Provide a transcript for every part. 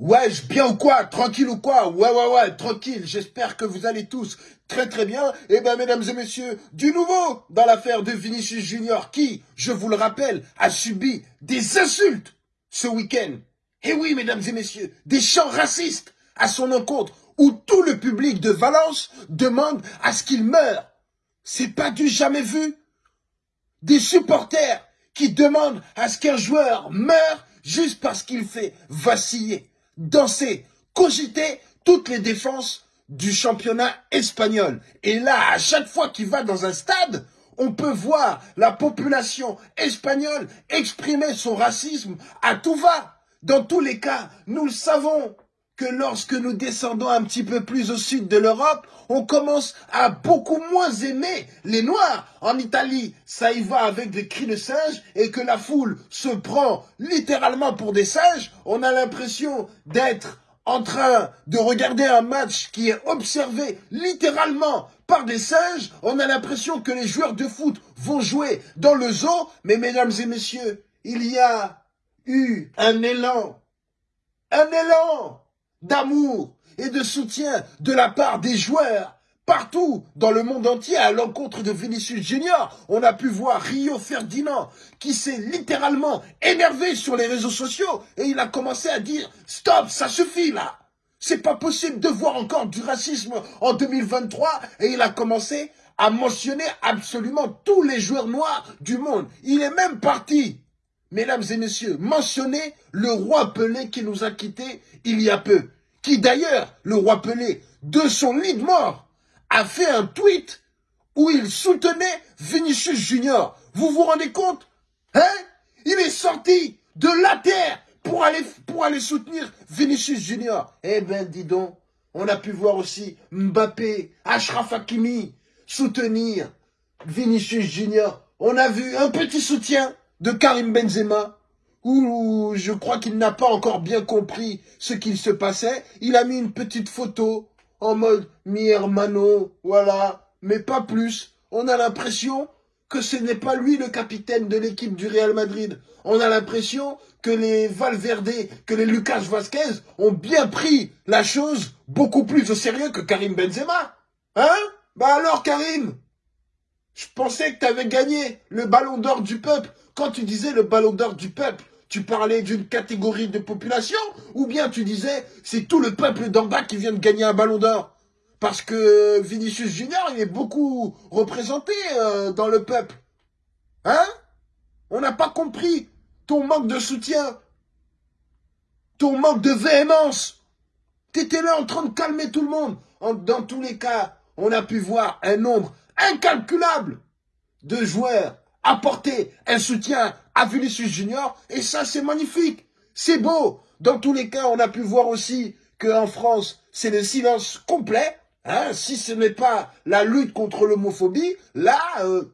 Wesh, bien ou quoi? Tranquille ou quoi? Ouais, ouais, ouais, tranquille. J'espère que vous allez tous très très bien. Eh ben, mesdames et messieurs, du nouveau dans l'affaire de Vinicius Junior qui, je vous le rappelle, a subi des insultes ce week-end. Eh oui, mesdames et messieurs, des chants racistes à son encontre où tout le public de Valence demande à ce qu'il meure. C'est pas du jamais vu. Des supporters qui demandent à ce qu'un joueur meure juste parce qu'il fait vaciller, danser, cogiter toutes les défenses du championnat espagnol. Et là, à chaque fois qu'il va dans un stade, on peut voir la population espagnole exprimer son racisme à tout va. Dans tous les cas, nous le savons, que lorsque nous descendons un petit peu plus au sud de l'Europe, on commence à beaucoup moins aimer les Noirs. En Italie, ça y va avec des cris de singes et que la foule se prend littéralement pour des singes. On a l'impression d'être en train de regarder un match qui est observé littéralement par des singes. On a l'impression que les joueurs de foot vont jouer dans le zoo. Mais mesdames et messieurs, il y a eu un élan. Un élan d'amour et de soutien de la part des joueurs partout dans le monde entier à l'encontre de Vinicius Junior. On a pu voir Rio Ferdinand qui s'est littéralement énervé sur les réseaux sociaux et il a commencé à dire « Stop, ça suffit là !» C'est pas possible de voir encore du racisme en 2023 et il a commencé à mentionner absolument tous les joueurs noirs du monde. Il est même parti mesdames et messieurs, mentionnez le roi Pelé qui nous a quittés il y a peu. Qui d'ailleurs, le roi Pelé, de son lit de mort, a fait un tweet où il soutenait Vinicius Junior. Vous vous rendez compte? Hein? Il est sorti de la terre pour aller, soutenir Vinicius Junior. Eh ben, dis donc, on a pu voir aussi Mbappé, Ashraf Hakimi soutenir Vinicius Junior. On a vu un petit soutien de Karim Benzema, où je crois qu'il n'a pas encore bien compris ce qu'il se passait. Il a mis une petite photo en mode mi hermano, voilà, mais pas plus. On a l'impression que ce n'est pas lui le capitaine de l'équipe du Real Madrid. On a l'impression que les Valverde, que les Lucas Vasquez ont bien pris la chose beaucoup plus au sérieux que Karim Benzema. Hein? Bah alors Karim? Je pensais que tu avais gagné le ballon d'or du peuple quand tu disais le ballon d'or du peuple, tu parlais d'une catégorie de population ou bien tu disais c'est tout le peuple d'en bas qui vient de gagner un ballon d'or? Parce que Vinicius Junior, il est beaucoup représenté euh, dans le peuple. Hein? On n'a pas compris ton manque de soutien, ton manque de véhémence. T'étais là en train de calmer tout le monde. dans tous les cas, on a pu voir un nombre incalculable de joueurs apporter un soutien à Vinicius Junior. Et ça, c'est magnifique. C'est beau. Dans tous les cas, on a pu voir aussi qu'en France, c'est le silence complet. Hein, si ce n'est pas la lutte contre l'homophobie, là, euh,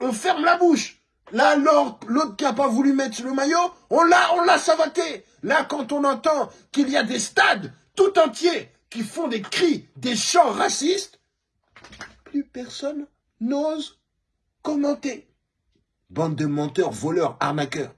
on ferme la bouche. Là, l'autre qui n'a pas voulu mettre le maillot, on l'a, on l'a savaté. Là, quand on entend qu'il y a des stades tout entiers qui font des cris, des chants racistes, personne n'ose commenter. Bande de menteurs, voleurs, arnaqueurs.